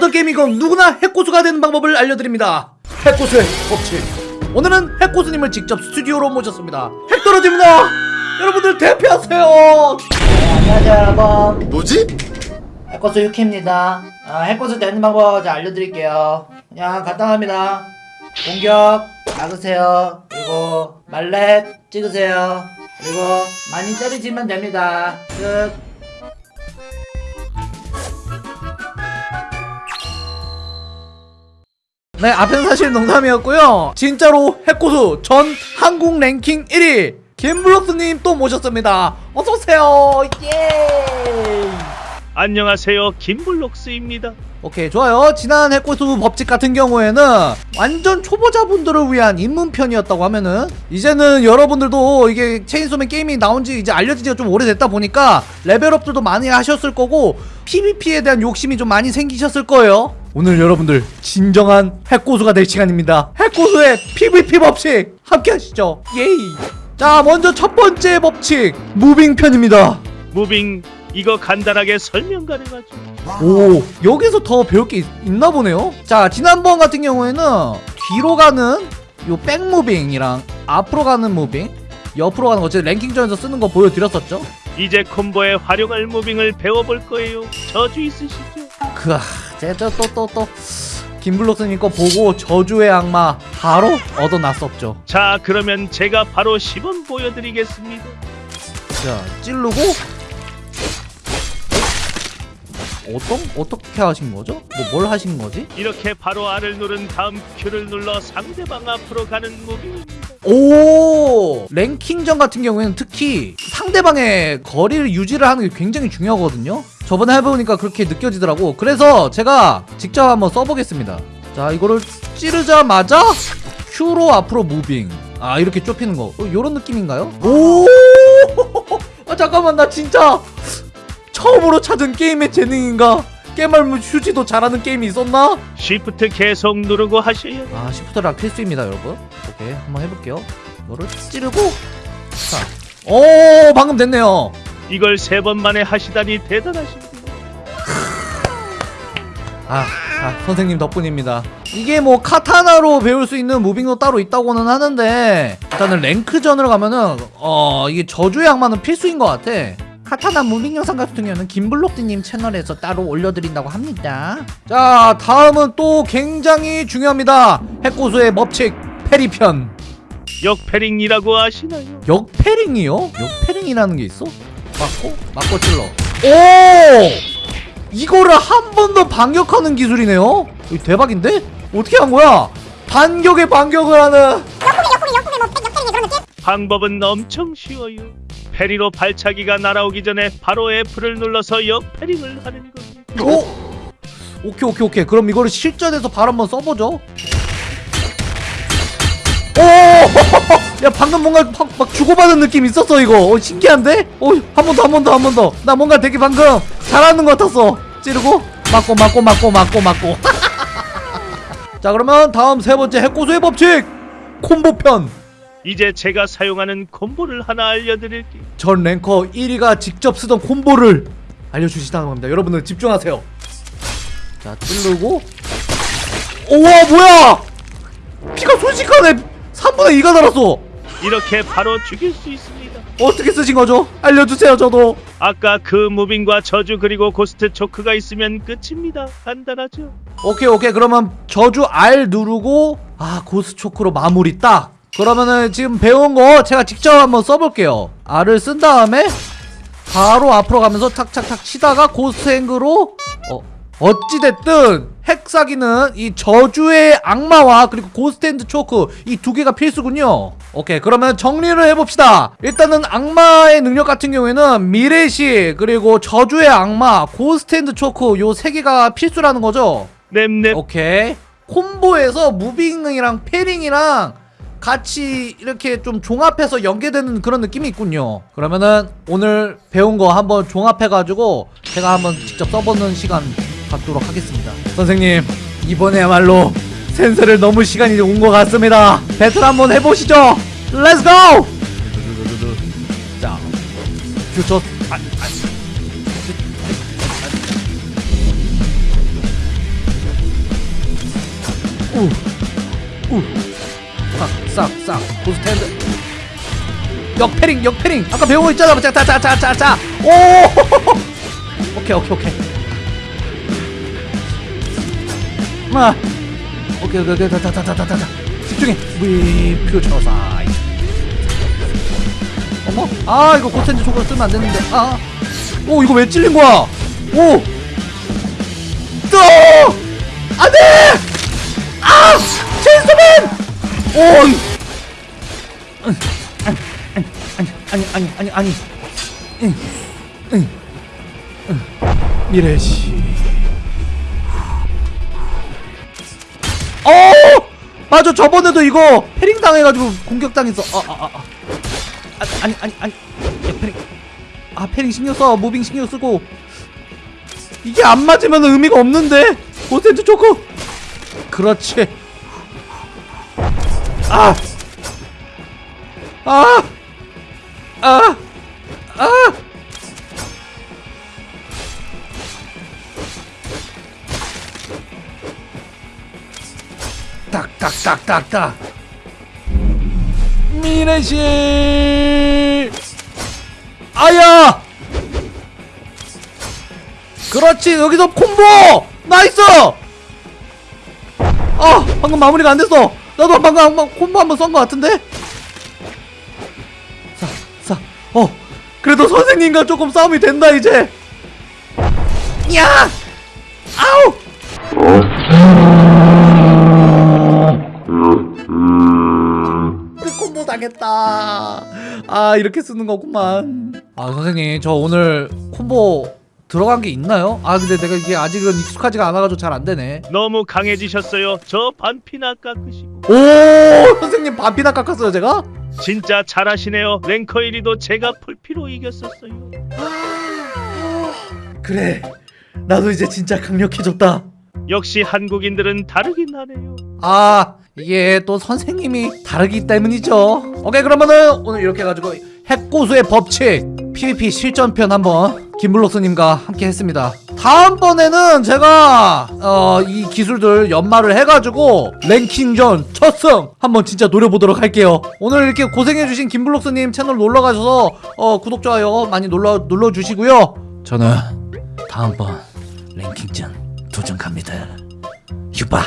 어덜게임이건 누구나 해코수가 되는 방법을 알려드립니다. 해코수의 법칙. 오늘은 해코수님을 직접 스튜디오로 모셨습니다. 핵 떨어집니다! 여러분들 대피하세요! 네, 안녕하세요 여러분. 뭐지? 해코스 유키입니다. 아, 해코스 되는 방법 좀 알려드릴게요. 그냥 간단합니다. 공격 막으세요. 그리고 말렙 찍으세요. 그리고 많이 때리시면 됩니다. 끝 네 앞에는 사실 농담이었고요. 진짜로 해코수 전 한국 랭킹 1위 김블록스님 또 모셨습니다. 어서오세요. 예. 안녕하세요. 김블록스입니다. 오케이 좋아요. 지난 해코수 법칙 같은 경우에는 완전 초보자분들을 위한 입문편이었다고 하면은 이제는 여러분들도 이게 체인소맨 게임이 나온지 이제 알려진 지가 좀 오래됐다 보니까 레벨업들도 많이 하셨을 거고 PVP에 대한 욕심이 좀 많이 생기셨을 거예요. 오늘 여러분들 진정한 해코수가 될 시간입니다. 해코수의 PVP 법칙 함께 하시죠. Yay. 자 먼저 첫 번째 법칙. moving 편입니다. moving 이거 간단하게 설명 가능하죠? 오 여기서 더 배울 게 있, 나 보네요. 자 지난번 같은 경우에는 뒤로 가는 요 back moving이랑 앞으로 가는 moving 옆으로 가는 거 어쨌든 랭킹전에서 쓰는 거 보여드렸었죠 이제 콤보에 활용할 무빙을 배워볼 거예요 저주 있으시죠? 그아 제가 또또 또 김블록스님 거 보고 저주의 악마 바로 얻어놨었죠 자 그러면 제가 바로 시범 보여드리겠습니다 자 찌르고 어떤 어떻게 하신 거죠? 뭐 뭘 하신 거지? 이렇게 바로 R을 누른 다음 Q를 눌러 상대방 앞으로 가는 무빙입니다 오! 랭킹전 같은 경우에는 특히 상대방의 거리를 유지를 하는 게 굉장히 중요하거든요. 저번에 해보니까 그렇게 느껴지더라고. 그래서 제가 직접 한번 써보겠습니다. 자 이거를 찌르자마자 Q로 앞으로 무빙. 아 이렇게 좁히는 거. 어, 요런 느낌인가요? 오! 아, 잠깐만 나 진짜 처음으로 찾은 게임의 재능인가 깨말무 휴지도 잘하는 게임이 있었나? Shift 계속 누르고 돼요. 아 shift랑 필수입니다 여러분. 오케이 한번 해볼게요. 이거를 찌르고 자오 방금 됐네요. 이걸 세 번 만에 하시다니 대단하십니다. 아, 아 선생님 덕분입니다. 이게 뭐 카타나로 배울 수 있는 moving도 따로 있다고는 하는데 일단은 랭크전으로 가면은 어 이게 저주의 악마는 필수인 것 같아 카타나 moving 영상 같은 경우는 김블록디님 채널에서 따로 올려드린다고 합니다 자 다음은 또 굉장히 중요합니다 핵고수의 법칙 페리편 역패링이라고 아시나요? 역패링이요? 역패링이라는 게 있어? 맞고? 맞고 찔러 오! 이거를 한 번 더 반격하는 기술이네요? 대박인데? 어떻게 한 거야? 반격에 반격을 하는 방법은 엄청 쉬워요 페리로 발차기가 날아오기 전에 바로 F를 눌러서 역패링을 하는 겁니다 오! 오케이 오케이 오케이. 그럼 이거를 실전에서 바로 한번 써보죠. 오! 야 방금 뭔가 막, 막 주고받은 느낌 있었어 이거. 어, 신기한데? 어 한 번 더 한 번 더 한 번 더. 나 뭔가 되게 방금 잘하는 것 같았어. 찌르고. 맞고 맞고 맞고 맞고 맞고. 자 그러면 다음 세 번째 핵고수의 법칙. 콤보편 이제 제가 사용하는 콤보를 하나 알려드릴게요. 전 랭커 1위가 직접 쓰던 콤보를 알려주시다고 합니다. 여러분들 집중하세요. 자 찌르고. 우와 뭐야! 피가 순식간에 3분의 2가 달았어. 이렇게 바로 죽일 수 있습니다. 어떻게 쓰신 거죠? 알려주세요 저도. 아까 그 무빙과 저주 그리고 고스트 초크가 있으면 끝입니다. 간단하죠? 오케이 오케이. 그러면 저주 R 누르고 아 고스 초크로 마무리 딱 그러면은 지금 배운 거 제가 직접 한번 써볼게요. R을 쓴 다음에 바로 앞으로 가면서 탁탁탁 치다가 ghost hand로 어 어찌됐든 핵사기는 이 저주의 악마와 그리고 ghost hand choke 이 두 개가 필수군요. 오케이 그러면 정리를 해봅시다. 일단은 악마의 능력 같은 경우에는 미래시 그리고 저주의 악마 ghost hand choke 요 세 개가 필수라는 거죠? 넵넵. 오케이. 콤보에서 moving이랑 parrying이랑 같이 이렇게 좀 종합해서 연계되는 그런 느낌이 있군요. 그러면은 오늘 배운 거 한번 종합해가지고 제가 한번 직접 써보는 시간 갖도록 하겠습니다. 선생님 이번에야말로 先生를 넘을 시간이 온 것 같습니다. 배틀 한번 해보시죠. Let's go 자 퓨처 아, 아, 싹싹싹 ghost hand. 역parrying 역parrying. 아까 배운 거 있잖아. 자자자자자자. 오! 오케이 오케이 오케이. 마 오케이 오케이 오케이. 다다다다다다 집중해. 위 퓨처 사이. 어머? 아 이거 고스탠드 초코 쓰면 안 되는데. 아오 이거 왜 찔린 거야? 오! 또! 안 돼! 아! 체인소맨! 오! 아니, 아니, 아니, 아니, 아니. 응, 응, 응. 미래시. 어! 맞아, 저번에도 이거 parrying 당해가지고 공격 당했어. 아, 아, 아, 아. 아, 아니, 아니, 아니. 야, parrying. 아, parrying 신경 써. moving 신경 쓰고. 이게 안 맞으면 의미가 없는데 ghost hand choke 그렇지 아! 아! 아! 아! 딱딱딱딱딱 미래시 아야! 그렇지 여기서 콤보 나이스 아 방금 마무리가 안 됐어 나도 방금 한번 콤보 한번 쏜 것 같은데? 자 자 어 그래도 선생님과 조금 싸움이 된다 이제. 야! 아우! 그 콤보 당했다. 아 이렇게 쓰는 거구만. 아 선생님 저 오늘 콤보 들어간 게 있나요? 아 근데 내가 이게 아직은 익숙하지가 않아가지고 잘 안 되네. 너무 강해지셨어요. 저 반피나 깎으시고. 오 선생님 반피나 깎았어요 제가? 진짜 잘하시네요. 랭커 1위도 제가 풀피로 이겼었어요. 그래 나도 이제 진짜 강력해졌다 역시 한국인들은 다르긴 하네요. 아 이게 또 선생님이 다르기 때문이죠 오케이 그러면은 오늘 이렇게 해가지고 핵고수의 법칙 PVP 실전편 한번 김블록스님과 함께 했습니다 다음번에는 제가 어, 이 기술들 연마를 해가지고 랭킹전 첫승 한번 진짜 노려보도록 할게요. 오늘 이렇게 고생해주신 김블록스님 채널 놀러가셔서 어, 구독 좋아요 많이 눌러, 눌러주시고요. 저는 다음번 랭킹전 도전 갑니다. 유바